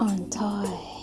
on toy.